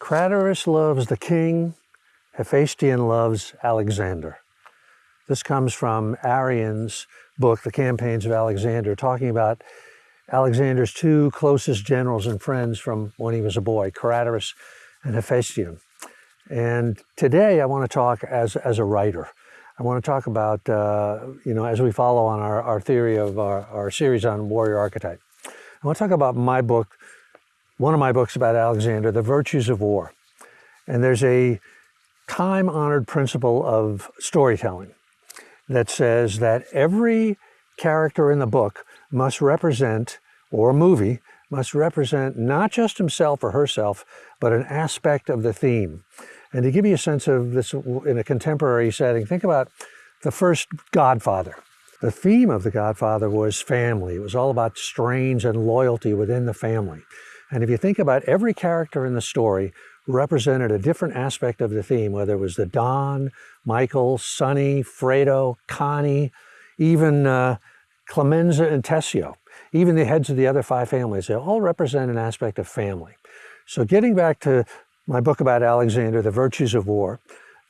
Craterus loves the king, Hephaestion loves Alexander. This comes from Arrian's book, The Campaigns of Alexander, talking about Alexander's two closest generals and friends from when he was a boy, Craterus and Hephaestion. And today I want to talk as, as a writer. I want to talk about, uh, you know, as we follow on our, our theory of our, our series on warrior archetype. I want to talk about my book, one of my books about Alexander, The Virtues of War. And there's a time-honored principle of storytelling that says that every character in the book must represent, or movie, must represent not just himself or herself, but an aspect of the theme. And to give you a sense of this in a contemporary setting, think about the first Godfather. The theme of The Godfather was family. It was all about strains and loyalty within the family. And if you think about every character in the story represented a different aspect of the theme, whether it was the Don, Michael, Sonny, Fredo, Connie, even uh, Clemenza and Tessio, even the heads of the other five families, they all represent an aspect of family. So getting back to my book about Alexander, The Virtues of War,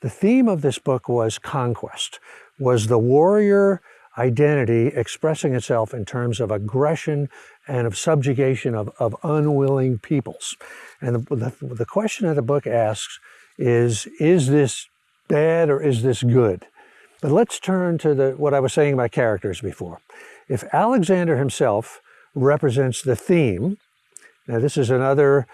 the theme of this book was conquest, was the warrior identity expressing itself in terms of aggression and of subjugation of, of unwilling peoples. And the, the, the question that the book asks is, is this bad or is this good? But let's turn to the, what I was saying about characters before. If Alexander himself represents the theme, now this is another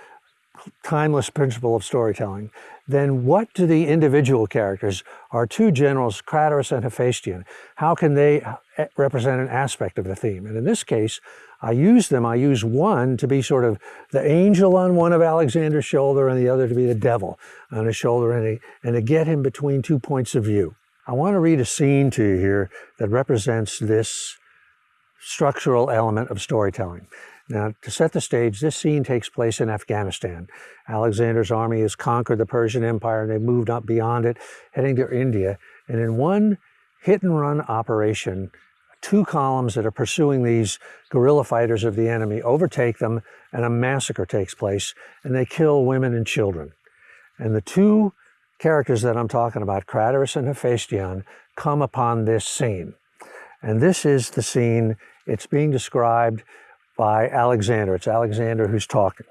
timeless principle of storytelling, then what do the individual characters, our two generals, Craterus and Hephaestion, how can they uh, represent an aspect of the theme? And in this case, I use them, I use one to be sort of the angel on one of Alexander's shoulder and the other to be the devil on his shoulder and, and to get him between two points of view. I want to read a scene to you here that represents this structural element of storytelling. Now, to set the stage, this scene takes place in Afghanistan. Alexander's army has conquered the Persian Empire and they've moved up beyond it, heading to India. And in one hit and run operation, two columns that are pursuing these guerrilla fighters of the enemy overtake them and a massacre takes place and they kill women and children. And the two characters that I'm talking about, Craterus and Hephaestion, come upon this scene. And this is the scene, it's being described by Alexander. It's Alexander who's talking.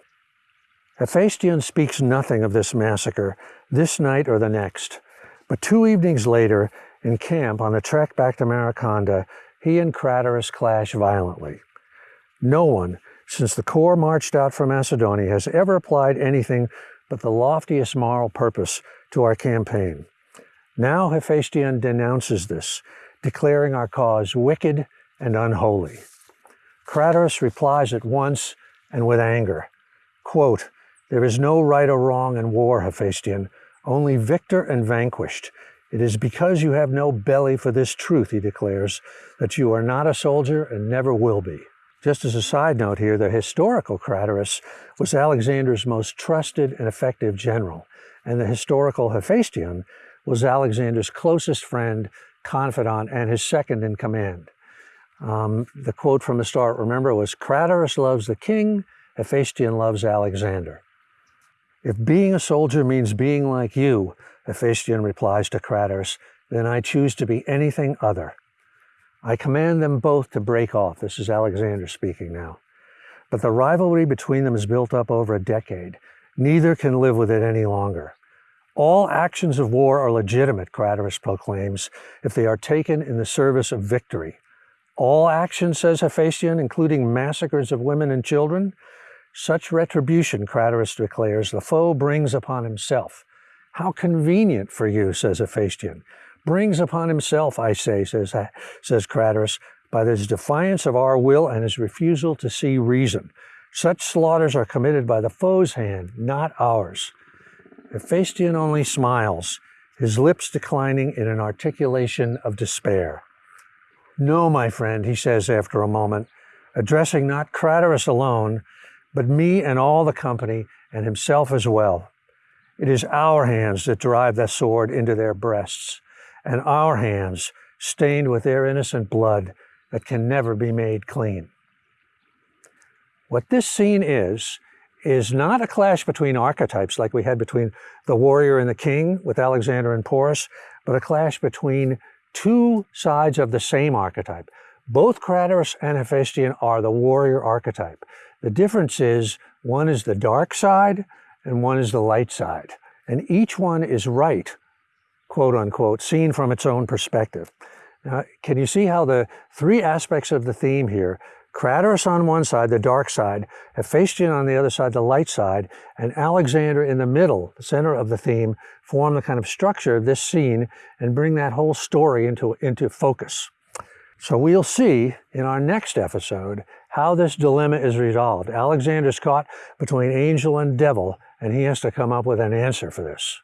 Hephaestion speaks nothing of this massacre, this night or the next. But two evenings later, in camp on the trek back to Maracanda, he and Craterus clash violently. No one, since the corps marched out from Macedonia, has ever applied anything but the loftiest moral purpose to our campaign. Now Hephaestion denounces this, declaring our cause wicked and unholy. Craterus replies at once and with anger, quote, There is no right or wrong in war, Hephaestion, only victor and vanquished. It is because you have no belly for this truth, he declares, that you are not a soldier and never will be. Just as a side note here, the historical Craterus was Alexander's most trusted and effective general, and the historical Hephaestion was Alexander's closest friend, confidant, and his second in command. Um, the quote from the start, remember, was Craterus loves the king, Hephaestion loves Alexander. If being a soldier means being like you, Hephaestion replies to Craterus, then I choose to be anything other. I command them both to break off. This is Alexander speaking now. But the rivalry between them is built up over a decade. Neither can live with it any longer. All actions of war are legitimate, Craterus proclaims, if they are taken in the service of victory. All action, says Hephaestion, including massacres of women and children, such retribution, Craterus declares, the foe brings upon himself. How convenient for you, says Hephaestion. Brings upon himself, I say, says, says Craterus, by his defiance of our will and his refusal to see reason. Such slaughters are committed by the foe's hand, not ours. Hephaestion only smiles, his lips declining in an articulation of despair. No, my friend, he says after a moment, addressing not Craterus alone, but me and all the company, and himself as well. It is our hands that drive the sword into their breasts, and our hands, stained with their innocent blood, that can never be made clean. What this scene is, is not a clash between archetypes like we had between the warrior and the king with Alexander and Porus, but a clash between two sides of the same archetype. Both Craterus and Hephaestion are the warrior archetype. The difference is one is the dark side and one is the light side. And each one is right, quote unquote, seen from its own perspective. Now, can you see how the three aspects of the theme here Craterus on one side, the dark side, Hephaestion on the other side, the light side, and Alexander in the middle, the center of the theme, form the kind of structure of this scene and bring that whole story into, into focus. So we'll see in our next episode how this dilemma is resolved. Alexander's caught between angel and devil, and he has to come up with an answer for this.